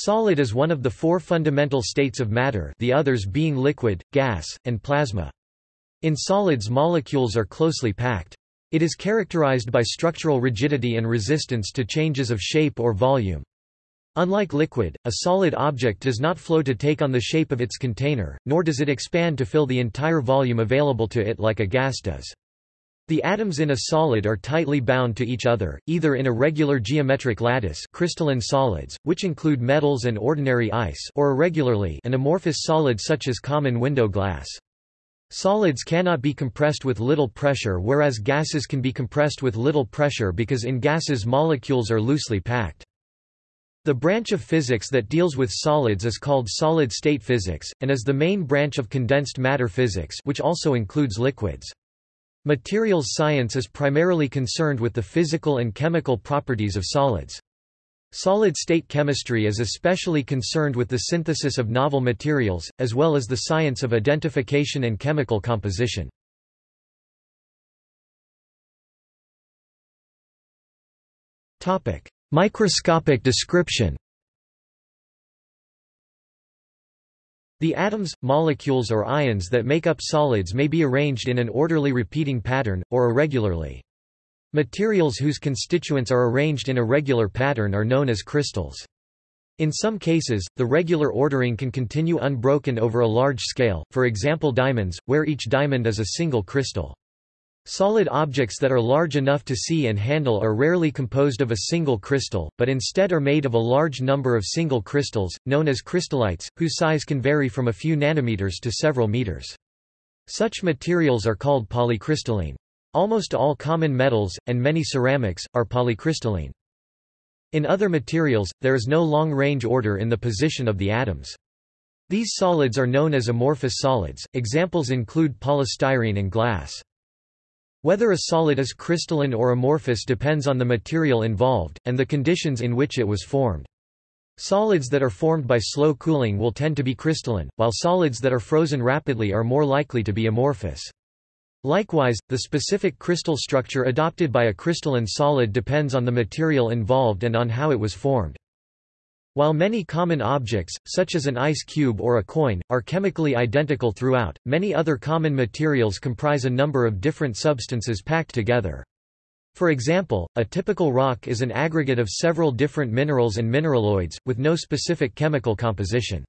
Solid is one of the four fundamental states of matter the others being liquid, gas, and plasma. In solids molecules are closely packed. It is characterized by structural rigidity and resistance to changes of shape or volume. Unlike liquid, a solid object does not flow to take on the shape of its container, nor does it expand to fill the entire volume available to it like a gas does. The atoms in a solid are tightly bound to each other, either in a regular geometric lattice crystalline solids, which include metals and ordinary ice or irregularly an amorphous solid such as common window glass. Solids cannot be compressed with little pressure whereas gases can be compressed with little pressure because in gases molecules are loosely packed. The branch of physics that deals with solids is called solid-state physics, and is the main branch of condensed matter physics which also includes liquids. Materials science is primarily concerned with the physical and chemical properties of solids. Solid-state chemistry is especially concerned with the synthesis of novel materials, as well as the science of identification and chemical composition. Microscopic description The atoms, molecules or ions that make up solids may be arranged in an orderly repeating pattern, or irregularly. Materials whose constituents are arranged in a regular pattern are known as crystals. In some cases, the regular ordering can continue unbroken over a large scale, for example diamonds, where each diamond is a single crystal. Solid objects that are large enough to see and handle are rarely composed of a single crystal, but instead are made of a large number of single crystals, known as crystallites, whose size can vary from a few nanometers to several meters. Such materials are called polycrystalline. Almost all common metals, and many ceramics, are polycrystalline. In other materials, there is no long-range order in the position of the atoms. These solids are known as amorphous solids, examples include polystyrene and glass. Whether a solid is crystalline or amorphous depends on the material involved, and the conditions in which it was formed. Solids that are formed by slow cooling will tend to be crystalline, while solids that are frozen rapidly are more likely to be amorphous. Likewise, the specific crystal structure adopted by a crystalline solid depends on the material involved and on how it was formed. While many common objects, such as an ice cube or a coin, are chemically identical throughout, many other common materials comprise a number of different substances packed together. For example, a typical rock is an aggregate of several different minerals and mineraloids, with no specific chemical composition.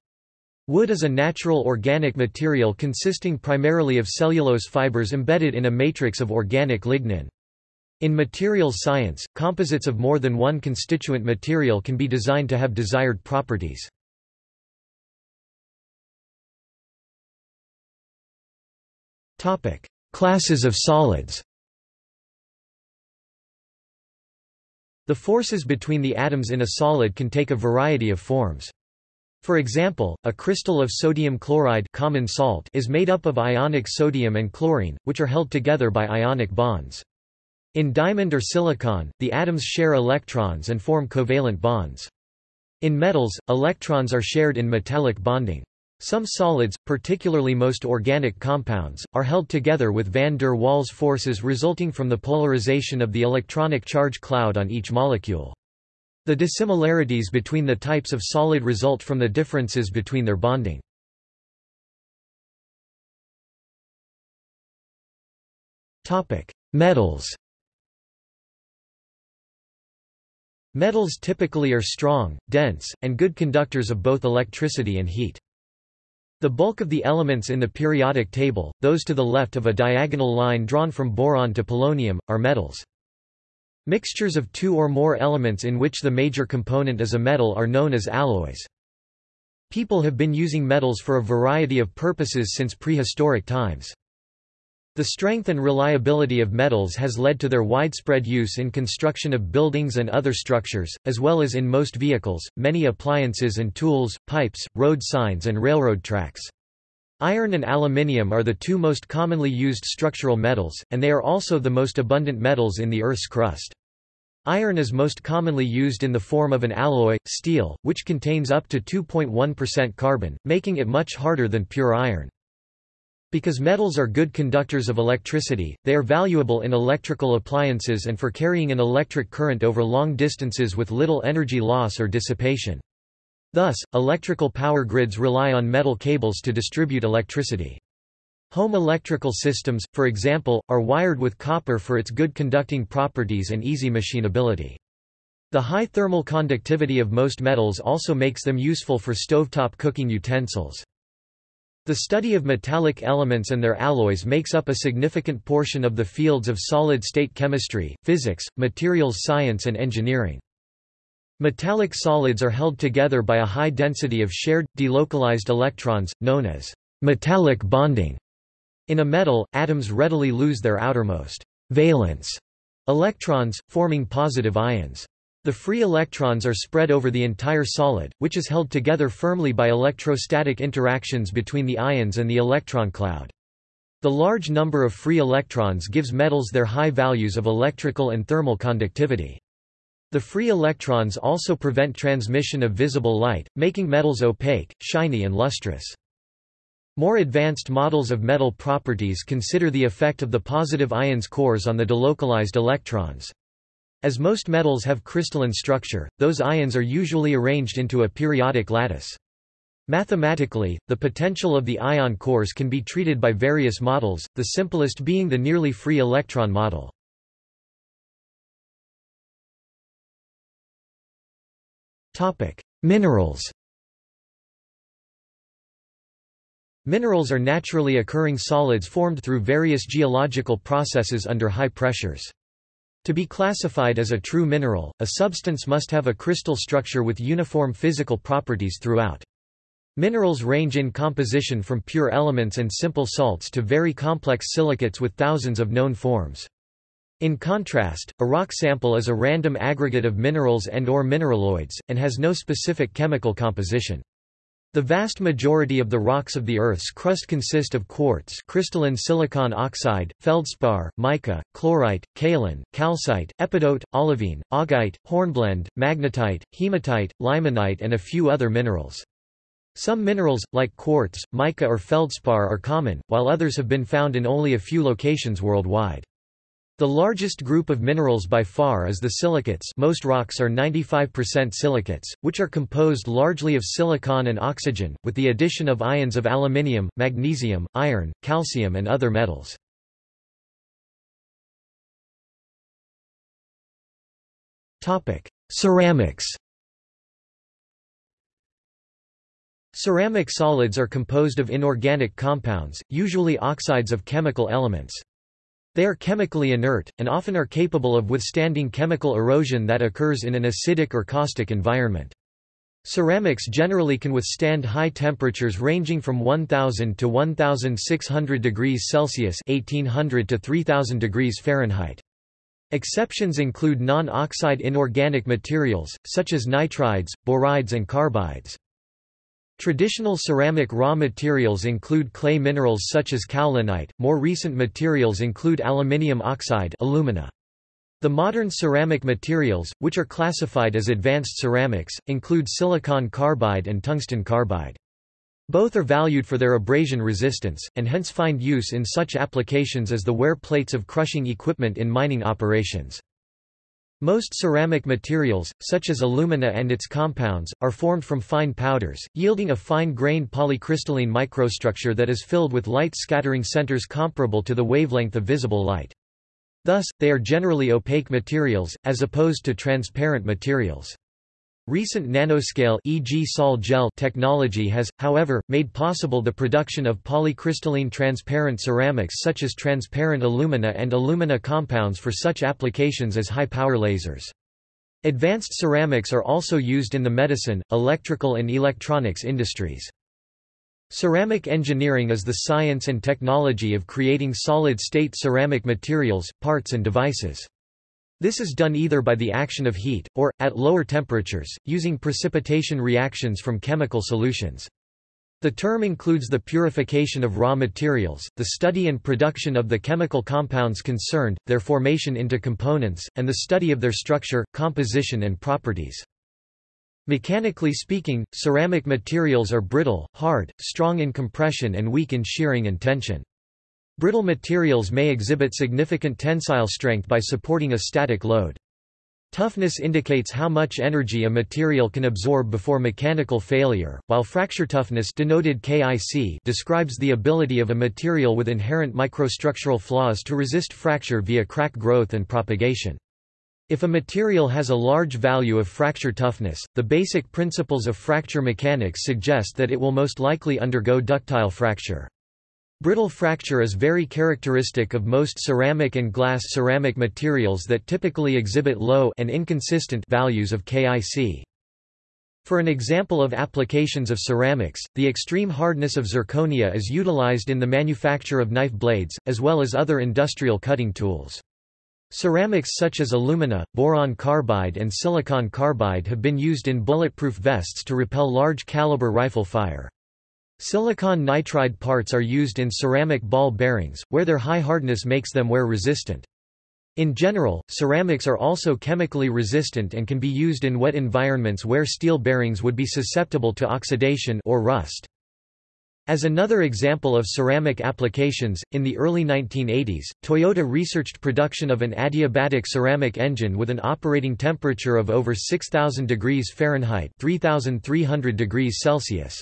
Wood is a natural organic material consisting primarily of cellulose fibers embedded in a matrix of organic lignin. In materials science, composites of more than one constituent material can be designed to have desired properties. Classes of solids The forces between the atoms in a solid can take a variety of forms. For example, a crystal of sodium chloride common salt is made up of ionic sodium and chlorine, which are held together by ionic bonds. In diamond or silicon, the atoms share electrons and form covalent bonds. In metals, electrons are shared in metallic bonding. Some solids, particularly most organic compounds, are held together with van der Waals forces resulting from the polarization of the electronic charge cloud on each molecule. The dissimilarities between the types of solid result from the differences between their bonding. Metals Metals typically are strong, dense, and good conductors of both electricity and heat. The bulk of the elements in the periodic table, those to the left of a diagonal line drawn from boron to polonium, are metals. Mixtures of two or more elements in which the major component is a metal are known as alloys. People have been using metals for a variety of purposes since prehistoric times. The strength and reliability of metals has led to their widespread use in construction of buildings and other structures, as well as in most vehicles, many appliances and tools, pipes, road signs and railroad tracks. Iron and aluminium are the two most commonly used structural metals, and they are also the most abundant metals in the Earth's crust. Iron is most commonly used in the form of an alloy, steel, which contains up to 2.1% carbon, making it much harder than pure iron. Because metals are good conductors of electricity, they are valuable in electrical appliances and for carrying an electric current over long distances with little energy loss or dissipation. Thus, electrical power grids rely on metal cables to distribute electricity. Home electrical systems, for example, are wired with copper for its good conducting properties and easy machinability. The high thermal conductivity of most metals also makes them useful for stovetop cooking utensils. The study of metallic elements and their alloys makes up a significant portion of the fields of solid-state chemistry, physics, materials science and engineering. Metallic solids are held together by a high density of shared, delocalized electrons, known as metallic bonding. In a metal, atoms readily lose their outermost valence electrons, forming positive ions. The free electrons are spread over the entire solid, which is held together firmly by electrostatic interactions between the ions and the electron cloud. The large number of free electrons gives metals their high values of electrical and thermal conductivity. The free electrons also prevent transmission of visible light, making metals opaque, shiny and lustrous. More advanced models of metal properties consider the effect of the positive ions cores on the delocalized electrons. As most metals have crystalline structure, those ions are usually arranged into a periodic lattice. Mathematically, the potential of the ion cores can be treated by various models, the simplest being the nearly free electron model. Minerals Minerals are naturally occurring solids formed through various geological processes under high pressures. To be classified as a true mineral, a substance must have a crystal structure with uniform physical properties throughout. Minerals range in composition from pure elements and simple salts to very complex silicates with thousands of known forms. In contrast, a rock sample is a random aggregate of minerals and or mineraloids, and has no specific chemical composition. The vast majority of the rocks of the Earth's crust consist of quartz crystalline silicon oxide, feldspar, mica, chlorite, kaolin, calcite, epidote, olivine, augite, hornblende, magnetite, hematite, limonite and a few other minerals. Some minerals, like quartz, mica or feldspar are common, while others have been found in only a few locations worldwide. The largest group of minerals by far is the silicates most rocks are 95% silicates, which are composed largely of silicon and oxygen, with the addition of ions of aluminium, magnesium, iron, calcium and other metals. Ceramics Ceramic solids are composed of inorganic compounds, usually oxides of chemical elements. They are chemically inert, and often are capable of withstanding chemical erosion that occurs in an acidic or caustic environment. Ceramics generally can withstand high temperatures ranging from 1000 to 1600 degrees Celsius (1800 to 3000 degrees Fahrenheit). Exceptions include non-oxide inorganic materials such as nitrides, borides and carbides. Traditional ceramic raw materials include clay minerals such as kaolinite, more recent materials include aluminium oxide alumina. The modern ceramic materials, which are classified as advanced ceramics, include silicon carbide and tungsten carbide. Both are valued for their abrasion resistance, and hence find use in such applications as the wear plates of crushing equipment in mining operations. Most ceramic materials, such as alumina and its compounds, are formed from fine powders, yielding a fine-grained polycrystalline microstructure that is filled with light-scattering centers comparable to the wavelength of visible light. Thus, they are generally opaque materials, as opposed to transparent materials. Recent nanoscale e.g. Sol gel technology has, however, made possible the production of polycrystalline transparent ceramics such as transparent alumina and alumina compounds for such applications as high-power lasers. Advanced ceramics are also used in the medicine, electrical and electronics industries. Ceramic engineering is the science and technology of creating solid-state ceramic materials, parts and devices. This is done either by the action of heat, or, at lower temperatures, using precipitation reactions from chemical solutions. The term includes the purification of raw materials, the study and production of the chemical compounds concerned, their formation into components, and the study of their structure, composition and properties. Mechanically speaking, ceramic materials are brittle, hard, strong in compression and weak in shearing and tension. Brittle materials may exhibit significant tensile strength by supporting a static load. Toughness indicates how much energy a material can absorb before mechanical failure, while fracture toughness denoted KIC describes the ability of a material with inherent microstructural flaws to resist fracture via crack growth and propagation. If a material has a large value of fracture toughness, the basic principles of fracture mechanics suggest that it will most likely undergo ductile fracture. Brittle fracture is very characteristic of most ceramic and glass ceramic materials that typically exhibit low and inconsistent values of KIC. For an example of applications of ceramics, the extreme hardness of zirconia is utilized in the manufacture of knife blades, as well as other industrial cutting tools. Ceramics such as alumina, boron carbide and silicon carbide have been used in bulletproof vests to repel large caliber rifle fire. Silicon nitride parts are used in ceramic ball bearings, where their high hardness makes them wear resistant. In general, ceramics are also chemically resistant and can be used in wet environments where steel bearings would be susceptible to oxidation or rust. As another example of ceramic applications, in the early 1980s, Toyota researched production of an adiabatic ceramic engine with an operating temperature of over 6000 degrees Fahrenheit 3300 degrees Celsius.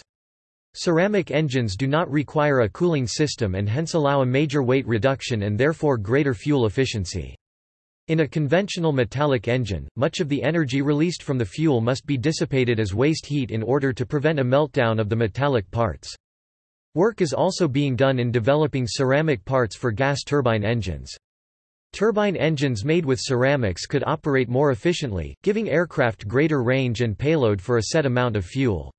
Ceramic engines do not require a cooling system and hence allow a major weight reduction and therefore greater fuel efficiency. In a conventional metallic engine, much of the energy released from the fuel must be dissipated as waste heat in order to prevent a meltdown of the metallic parts. Work is also being done in developing ceramic parts for gas turbine engines. Turbine engines made with ceramics could operate more efficiently, giving aircraft greater range and payload for a set amount of fuel.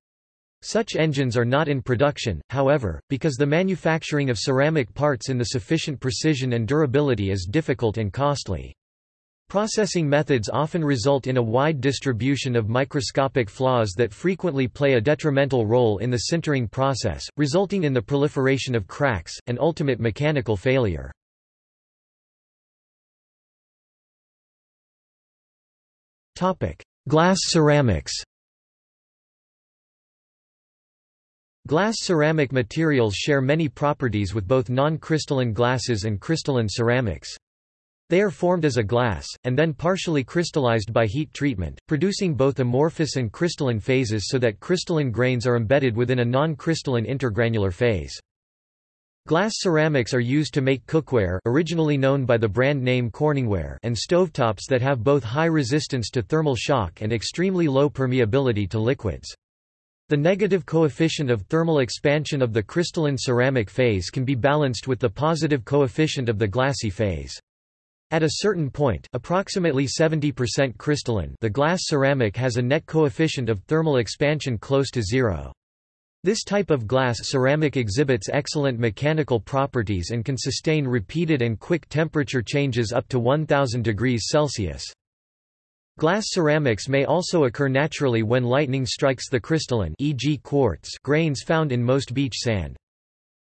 Such engines are not in production, however, because the manufacturing of ceramic parts in the sufficient precision and durability is difficult and costly. Processing methods often result in a wide distribution of microscopic flaws that frequently play a detrimental role in the sintering process, resulting in the proliferation of cracks, and ultimate mechanical failure. Glass ceramics Glass ceramic materials share many properties with both non-crystalline glasses and crystalline ceramics. They are formed as a glass, and then partially crystallized by heat treatment, producing both amorphous and crystalline phases so that crystalline grains are embedded within a non-crystalline intergranular phase. Glass ceramics are used to make cookware originally known by the brand name Corningware and stovetops that have both high resistance to thermal shock and extremely low permeability to liquids. The negative coefficient of thermal expansion of the crystalline ceramic phase can be balanced with the positive coefficient of the glassy phase. At a certain point approximately 70% crystalline the glass ceramic has a net coefficient of thermal expansion close to zero. This type of glass ceramic exhibits excellent mechanical properties and can sustain repeated and quick temperature changes up to 1000 degrees Celsius. Glass ceramics may also occur naturally when lightning strikes the crystalline e.g. quartz grains found in most beach sand.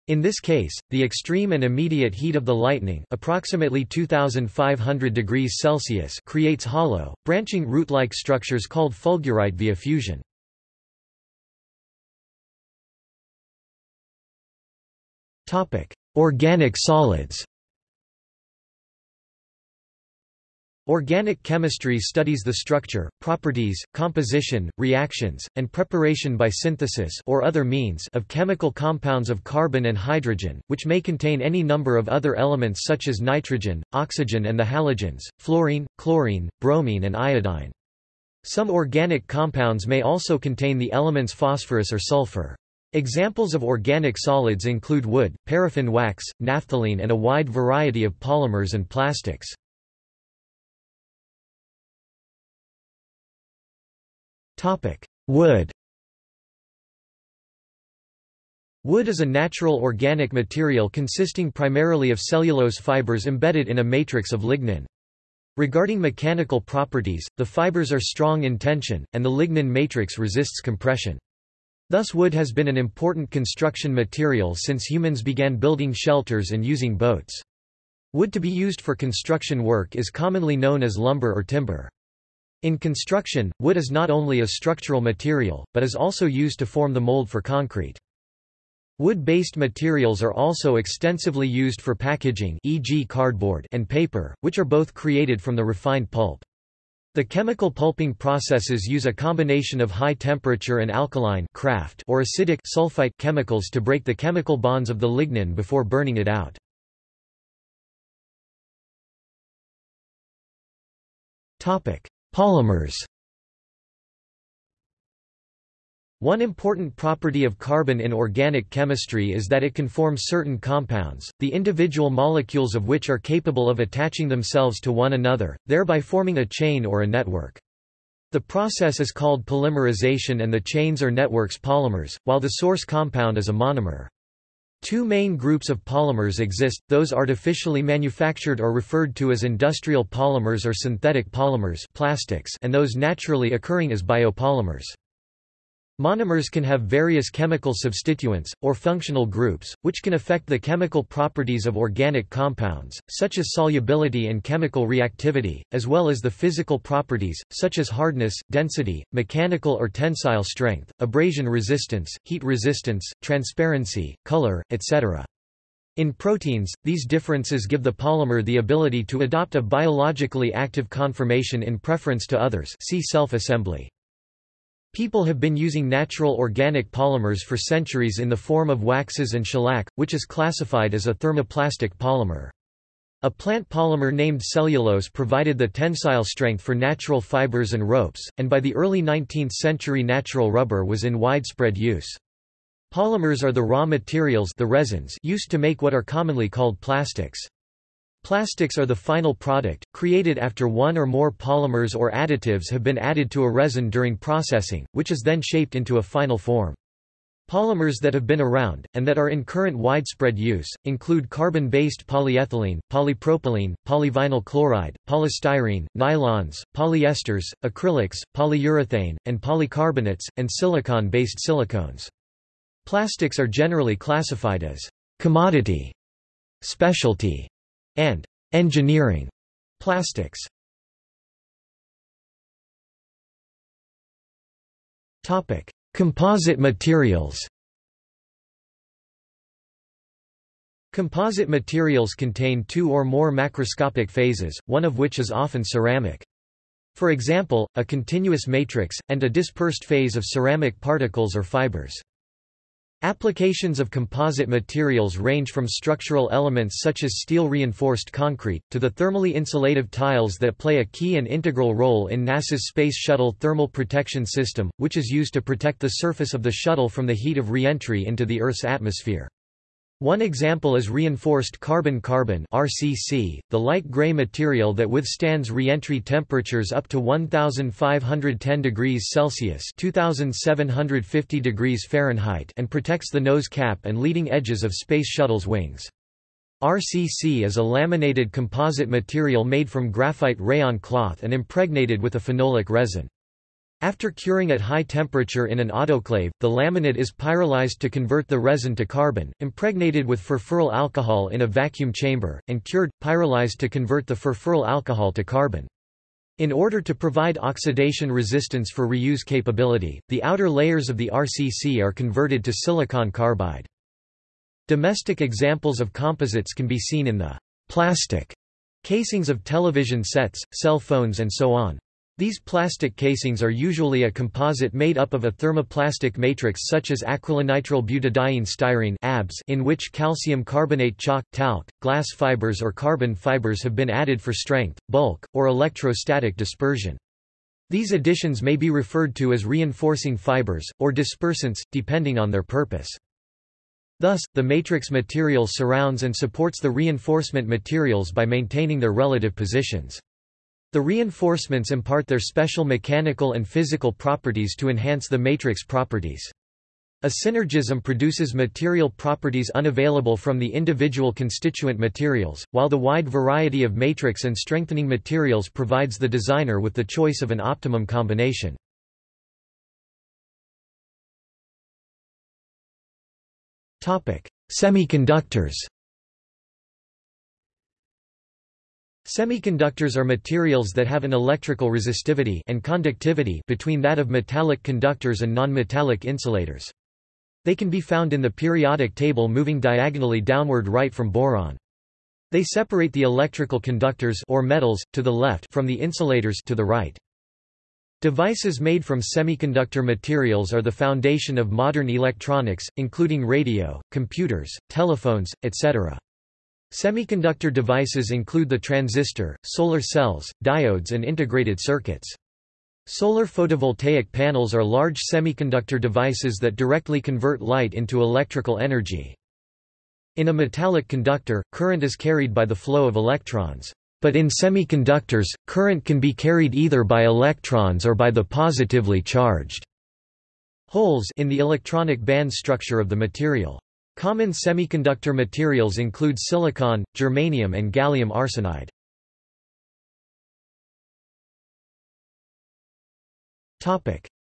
In this case, the extreme and immediate heat of the lightning approximately 2500 degrees Celsius creates hollow, branching root-like structures called fulgurite via fusion. Organic solids Organic chemistry studies the structure, properties, composition, reactions, and preparation by synthesis or other means of chemical compounds of carbon and hydrogen, which may contain any number of other elements such as nitrogen, oxygen and the halogens, fluorine, chlorine, bromine and iodine. Some organic compounds may also contain the elements phosphorus or sulfur. Examples of organic solids include wood, paraffin wax, naphthalene and a wide variety of polymers and plastics. Topic: Wood. Wood is a natural organic material consisting primarily of cellulose fibers embedded in a matrix of lignin. Regarding mechanical properties, the fibers are strong in tension, and the lignin matrix resists compression. Thus wood has been an important construction material since humans began building shelters and using boats. Wood to be used for construction work is commonly known as lumber or timber. In construction, wood is not only a structural material, but is also used to form the mold for concrete. Wood-based materials are also extensively used for packaging e.g. cardboard and paper, which are both created from the refined pulp. The chemical pulping processes use a combination of high temperature and alkaline Kraft or acidic sulfite chemicals to break the chemical bonds of the lignin before burning it out. Polymers One important property of carbon in organic chemistry is that it can form certain compounds, the individual molecules of which are capable of attaching themselves to one another, thereby forming a chain or a network. The process is called polymerization and the chains or networks polymers, while the source compound is a monomer. Two main groups of polymers exist, those artificially manufactured or referred to as industrial polymers or synthetic polymers plastics and those naturally occurring as biopolymers. Monomers can have various chemical substituents, or functional groups, which can affect the chemical properties of organic compounds, such as solubility and chemical reactivity, as well as the physical properties, such as hardness, density, mechanical or tensile strength, abrasion resistance, heat resistance, transparency, color, etc. In proteins, these differences give the polymer the ability to adopt a biologically active conformation in preference to others see self-assembly. People have been using natural organic polymers for centuries in the form of waxes and shellac, which is classified as a thermoplastic polymer. A plant polymer named cellulose provided the tensile strength for natural fibers and ropes, and by the early 19th century natural rubber was in widespread use. Polymers are the raw materials the resins used to make what are commonly called plastics. Plastics are the final product, created after one or more polymers or additives have been added to a resin during processing, which is then shaped into a final form. Polymers that have been around, and that are in current widespread use, include carbon-based polyethylene, polypropylene, polyvinyl chloride, polystyrene, nylons, polyesters, acrylics, polyurethane, and polycarbonates, and silicon-based silicones. Plastics are generally classified as commodity, specialty, and engineering plastics. Topic: Composite materials. Composite materials contain two or more macroscopic phases, one of which is often ceramic. For example, a continuous matrix, and a dispersed phase of ceramic particles or fibers. Applications of composite materials range from structural elements such as steel-reinforced concrete, to the thermally insulative tiles that play a key and integral role in NASA's Space Shuttle Thermal Protection System, which is used to protect the surface of the shuttle from the heat of re-entry into the Earth's atmosphere. One example is reinforced carbon-carbon (RCC), the light gray material that withstands re-entry temperatures up to 1510 degrees Celsius (2750 degrees Fahrenheit) and protects the nose cap and leading edges of Space Shuttle's wings. RCC is a laminated composite material made from graphite rayon cloth and impregnated with a phenolic resin. After curing at high temperature in an autoclave, the laminate is pyrolyzed to convert the resin to carbon, impregnated with furfuryl alcohol in a vacuum chamber, and cured, pyrolyzed to convert the furfuryl alcohol to carbon. In order to provide oxidation resistance for reuse capability, the outer layers of the RCC are converted to silicon carbide. Domestic examples of composites can be seen in the plastic casings of television sets, cell phones and so on. These plastic casings are usually a composite made up of a thermoplastic matrix such as acrylonitrile butadiene styrene ABS in which calcium carbonate chalk, talc, glass fibers or carbon fibers have been added for strength, bulk, or electrostatic dispersion. These additions may be referred to as reinforcing fibers, or dispersants, depending on their purpose. Thus, the matrix material surrounds and supports the reinforcement materials by maintaining their relative positions. The reinforcements impart their special mechanical and physical properties to enhance the matrix properties. A synergism produces material properties unavailable from the individual constituent materials, while the wide variety of matrix and strengthening materials provides the designer with the choice of an optimum combination. Semiconductors Semiconductors are materials that have an electrical resistivity and conductivity between that of metallic conductors and nonmetallic insulators. They can be found in the periodic table moving diagonally downward right from boron. They separate the electrical conductors or metals to the left from the insulators to the right. Devices made from semiconductor materials are the foundation of modern electronics, including radio, computers, telephones, etc. Semiconductor devices include the transistor, solar cells, diodes and integrated circuits. Solar photovoltaic panels are large semiconductor devices that directly convert light into electrical energy. In a metallic conductor, current is carried by the flow of electrons. But in semiconductors, current can be carried either by electrons or by the positively charged holes in the electronic band structure of the material. Common semiconductor materials include silicon, germanium and gallium arsenide.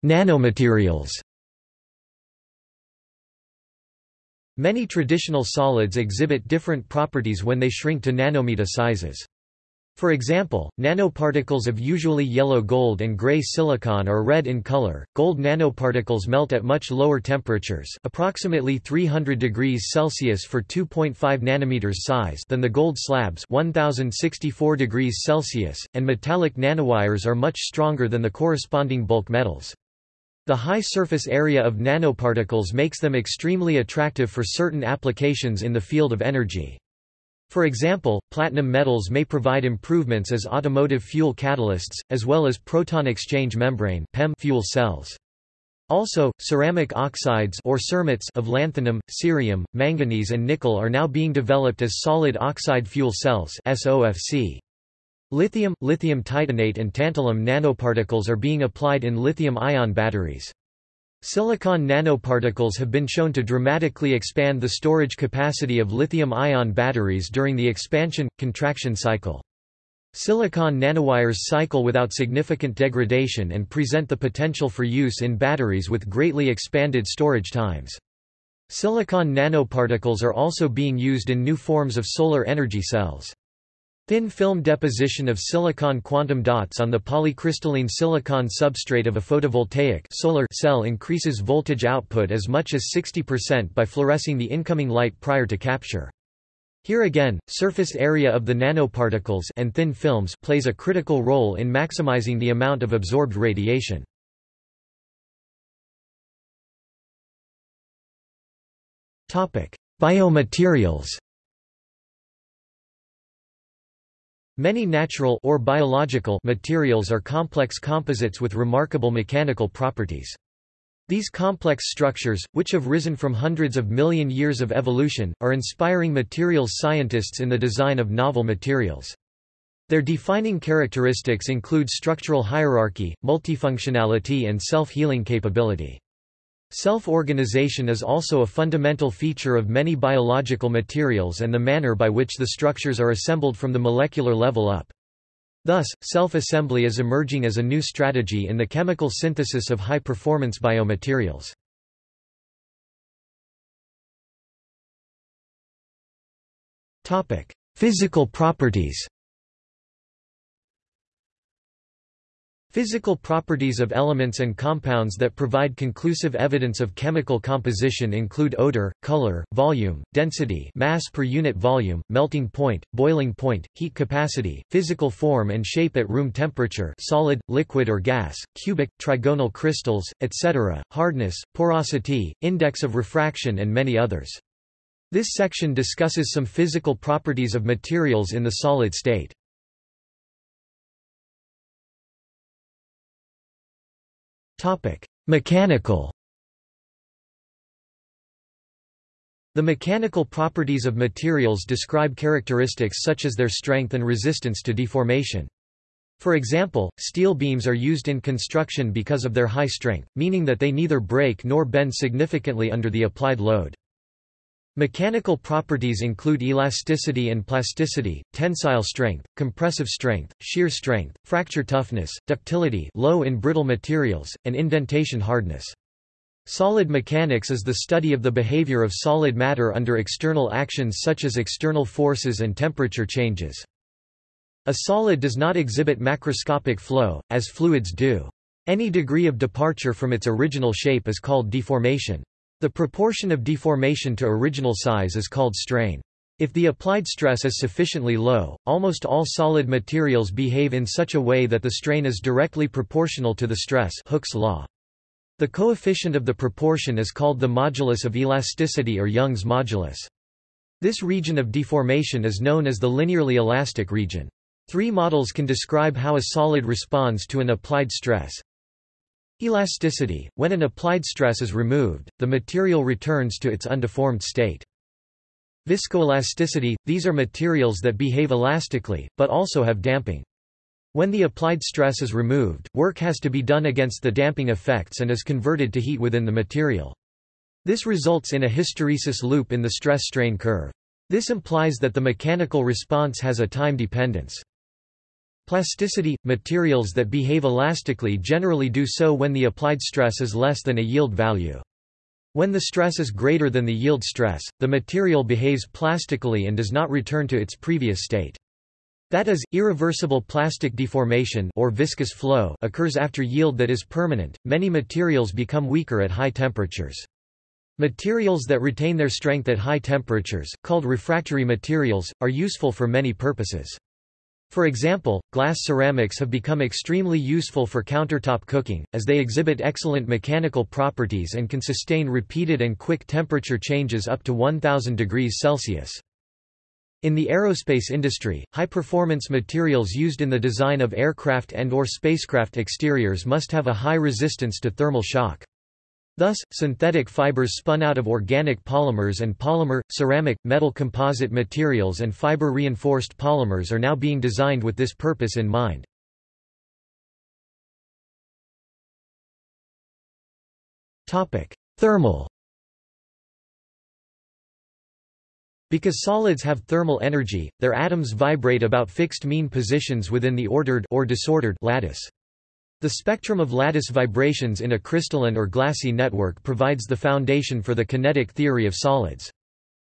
Nanomaterials Many traditional solids exhibit different properties when they shrink to nanometer sizes. For example, nanoparticles of usually yellow gold and gray silicon are red in color. Gold nanoparticles melt at much lower temperatures, approximately 300 degrees Celsius for 2.5 nanometers size, than the gold slabs, 1064 degrees Celsius, and metallic nanowires are much stronger than the corresponding bulk metals. The high surface area of nanoparticles makes them extremely attractive for certain applications in the field of energy. For example, platinum metals may provide improvements as automotive fuel catalysts, as well as proton exchange membrane fuel cells. Also, ceramic oxides or cermets of lanthanum, cerium, manganese and nickel are now being developed as solid oxide fuel cells SOFC. Lithium, lithium titanate and tantalum nanoparticles are being applied in lithium-ion batteries. Silicon nanoparticles have been shown to dramatically expand the storage capacity of lithium-ion batteries during the expansion-contraction cycle. Silicon nanowires cycle without significant degradation and present the potential for use in batteries with greatly expanded storage times. Silicon nanoparticles are also being used in new forms of solar energy cells. Thin film deposition of silicon quantum dots on the polycrystalline silicon substrate of a photovoltaic solar cell increases voltage output as much as 60% by fluorescing the incoming light prior to capture. Here again, surface area of the nanoparticles and thin films plays a critical role in maximizing the amount of absorbed radiation. Biomaterials Many natural or biological materials are complex composites with remarkable mechanical properties. These complex structures, which have risen from hundreds of million years of evolution, are inspiring materials scientists in the design of novel materials. Their defining characteristics include structural hierarchy, multifunctionality and self-healing capability. Self-organization is also a fundamental feature of many biological materials and the manner by which the structures are assembled from the molecular level up. Thus, self-assembly is emerging as a new strategy in the chemical synthesis of high-performance biomaterials. Physical properties Physical properties of elements and compounds that provide conclusive evidence of chemical composition include odor, color, volume, density mass per unit volume, melting point, boiling point, heat capacity, physical form and shape at room temperature solid, liquid or gas, cubic, trigonal crystals, etc., hardness, porosity, index of refraction and many others. This section discusses some physical properties of materials in the solid state. Mechanical The mechanical properties of materials describe characteristics such as their strength and resistance to deformation. For example, steel beams are used in construction because of their high strength, meaning that they neither break nor bend significantly under the applied load. Mechanical properties include elasticity and plasticity, tensile strength, compressive strength, shear strength, fracture toughness, ductility low in brittle materials, and indentation hardness. Solid mechanics is the study of the behavior of solid matter under external actions such as external forces and temperature changes. A solid does not exhibit macroscopic flow, as fluids do. Any degree of departure from its original shape is called deformation. The proportion of deformation to original size is called strain. If the applied stress is sufficiently low, almost all solid materials behave in such a way that the strain is directly proportional to the stress Hooke's law. The coefficient of the proportion is called the modulus of elasticity or Young's modulus. This region of deformation is known as the linearly elastic region. Three models can describe how a solid responds to an applied stress. Elasticity – When an applied stress is removed, the material returns to its undeformed state. Viscoelasticity – These are materials that behave elastically, but also have damping. When the applied stress is removed, work has to be done against the damping effects and is converted to heat within the material. This results in a hysteresis loop in the stress-strain curve. This implies that the mechanical response has a time dependence. Plasticity – Materials that behave elastically generally do so when the applied stress is less than a yield value. When the stress is greater than the yield stress, the material behaves plastically and does not return to its previous state. That is, irreversible plastic deformation or viscous flow occurs after yield that is permanent. Many materials become weaker at high temperatures. Materials that retain their strength at high temperatures, called refractory materials, are useful for many purposes. For example, glass ceramics have become extremely useful for countertop cooking, as they exhibit excellent mechanical properties and can sustain repeated and quick temperature changes up to 1000 degrees Celsius. In the aerospace industry, high-performance materials used in the design of aircraft and or spacecraft exteriors must have a high resistance to thermal shock. Thus, synthetic fibers spun out of organic polymers and polymer, ceramic, metal composite materials and fiber-reinforced polymers are now being designed with this purpose in mind. Thermal Because solids have thermal energy, their atoms vibrate about fixed mean positions within the ordered or disordered lattice. The spectrum of lattice vibrations in a crystalline or glassy network provides the foundation for the kinetic theory of solids.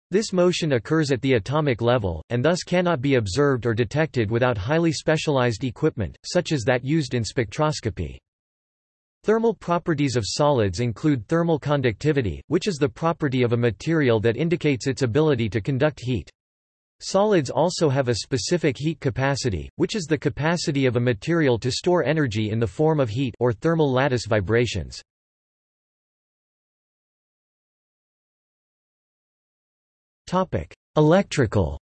This motion occurs at the atomic level, and thus cannot be observed or detected without highly specialized equipment, such as that used in spectroscopy. Thermal properties of solids include thermal conductivity, which is the property of a material that indicates its ability to conduct heat. Solids also have a specific heat capacity, which is the capacity of a material to store energy in the form of heat or thermal lattice vibrations. Topic: Electrical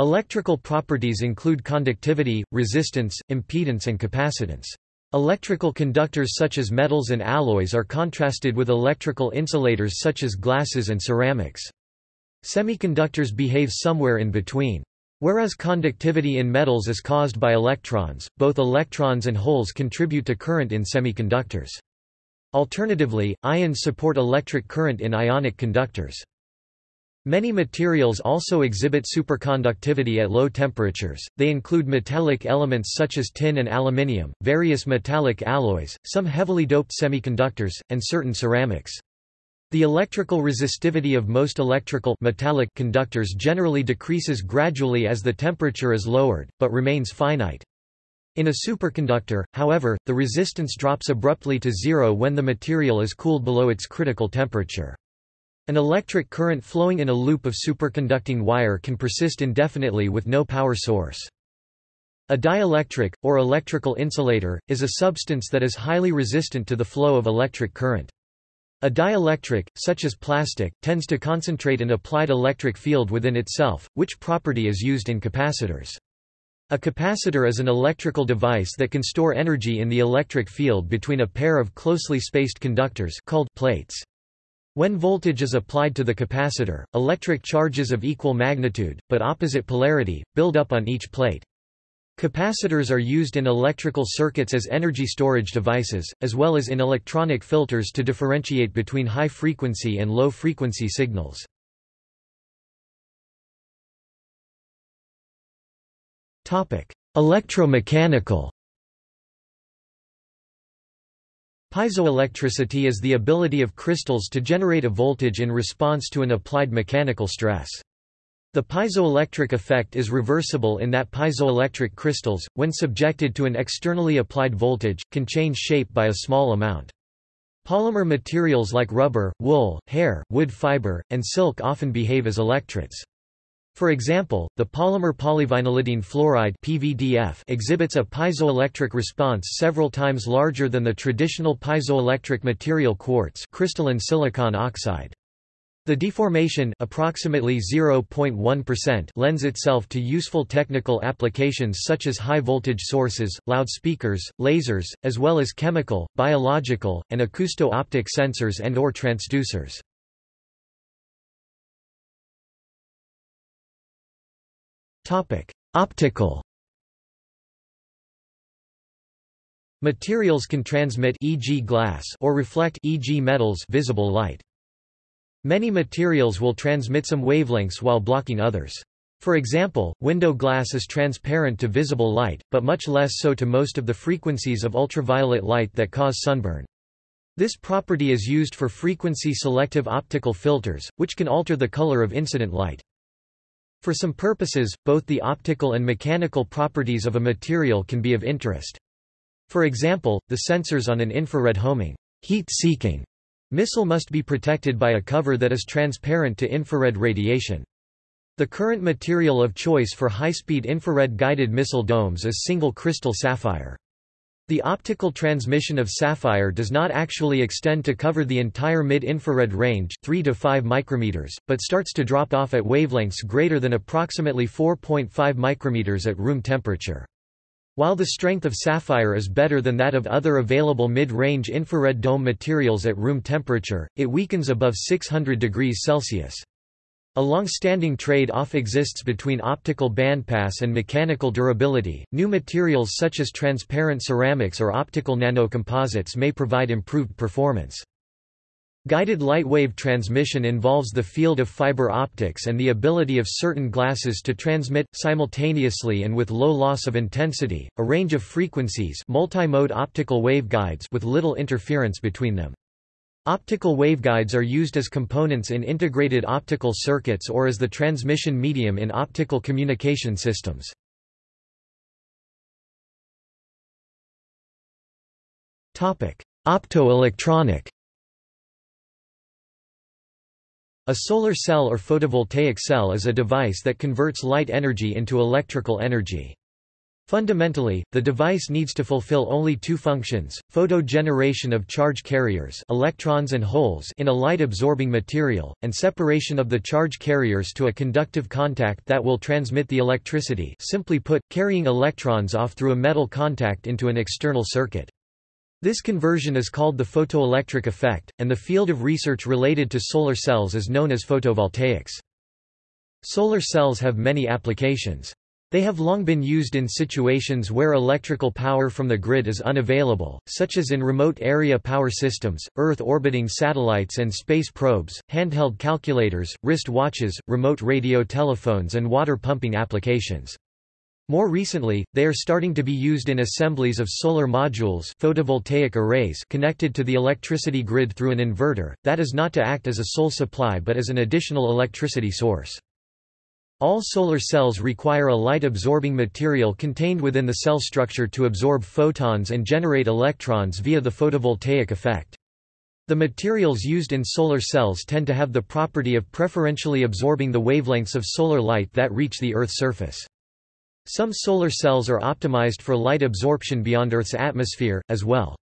Electrical properties include conductivity, resistance, impedance and capacitance. Electrical conductors such as metals and alloys are contrasted with electrical insulators such as glasses and ceramics. Semiconductors behave somewhere in between. Whereas conductivity in metals is caused by electrons, both electrons and holes contribute to current in semiconductors. Alternatively, ions support electric current in ionic conductors. Many materials also exhibit superconductivity at low temperatures, they include metallic elements such as tin and aluminium, various metallic alloys, some heavily doped semiconductors, and certain ceramics. The electrical resistivity of most electrical metallic conductors generally decreases gradually as the temperature is lowered, but remains finite. In a superconductor, however, the resistance drops abruptly to zero when the material is cooled below its critical temperature. An electric current flowing in a loop of superconducting wire can persist indefinitely with no power source. A dielectric, or electrical insulator, is a substance that is highly resistant to the flow of electric current. A dielectric, such as plastic, tends to concentrate an applied electric field within itself, which property is used in capacitors. A capacitor is an electrical device that can store energy in the electric field between a pair of closely spaced conductors called plates. When voltage is applied to the capacitor, electric charges of equal magnitude, but opposite polarity, build up on each plate. Capacitors are used in electrical circuits as energy storage devices, as well as in electronic filters to differentiate between high-frequency and low-frequency signals. Electromechanical Piezoelectricity is the ability of crystals to generate a voltage in response to an applied mechanical stress. The piezoelectric effect is reversible in that piezoelectric crystals, when subjected to an externally applied voltage, can change shape by a small amount. Polymer materials like rubber, wool, hair, wood fiber, and silk often behave as electrets. For example, the polymer polyvinylidene fluoride PVDF exhibits a piezoelectric response several times larger than the traditional piezoelectric material quartz crystalline silicon oxide. The deformation approximately 0.1% lends itself to useful technical applications such as high-voltage sources, loudspeakers, lasers, as well as chemical, biological, and acousto-optic sensors and or transducers. Optical Materials can transmit e.g. glass or reflect e.g. metals visible light. Many materials will transmit some wavelengths while blocking others. For example, window glass is transparent to visible light, but much less so to most of the frequencies of ultraviolet light that cause sunburn. This property is used for frequency-selective optical filters, which can alter the color of incident light. For some purposes, both the optical and mechanical properties of a material can be of interest. For example, the sensors on an infrared homing heat-seeking missile must be protected by a cover that is transparent to infrared radiation. The current material of choice for high-speed infrared guided missile domes is single crystal sapphire. The optical transmission of sapphire does not actually extend to cover the entire mid-infrared range 3 to 5 micrometers, but starts to drop off at wavelengths greater than approximately 4.5 micrometers at room temperature. While the strength of sapphire is better than that of other available mid-range infrared dome materials at room temperature, it weakens above 600 degrees Celsius. A long-standing trade-off exists between optical bandpass and mechanical durability. New materials such as transparent ceramics or optical nanocomposites may provide improved performance. Guided light wave transmission involves the field of fiber optics and the ability of certain glasses to transmit, simultaneously and with low loss of intensity, a range of frequencies multimode optical waveguides with little interference between them. Optical waveguides are used as components in integrated optical circuits or as the transmission medium in optical communication systems. Optoelectronic A solar cell or photovoltaic cell is a device that converts light energy into electrical energy. Fundamentally, the device needs to fulfill only two functions, photo generation of charge carriers electrons and holes in a light-absorbing material, and separation of the charge carriers to a conductive contact that will transmit the electricity simply put, carrying electrons off through a metal contact into an external circuit. This conversion is called the photoelectric effect, and the field of research related to solar cells is known as photovoltaics. Solar cells have many applications. They have long been used in situations where electrical power from the grid is unavailable, such as in remote area power systems, Earth-orbiting satellites and space probes, handheld calculators, wrist watches, remote radio telephones and water pumping applications. More recently, they are starting to be used in assemblies of solar modules photovoltaic arrays connected to the electricity grid through an inverter, that is not to act as a sole supply but as an additional electricity source. All solar cells require a light-absorbing material contained within the cell structure to absorb photons and generate electrons via the photovoltaic effect. The materials used in solar cells tend to have the property of preferentially absorbing the wavelengths of solar light that reach the Earth's surface. Some solar cells are optimized for light absorption beyond Earth's atmosphere, as well.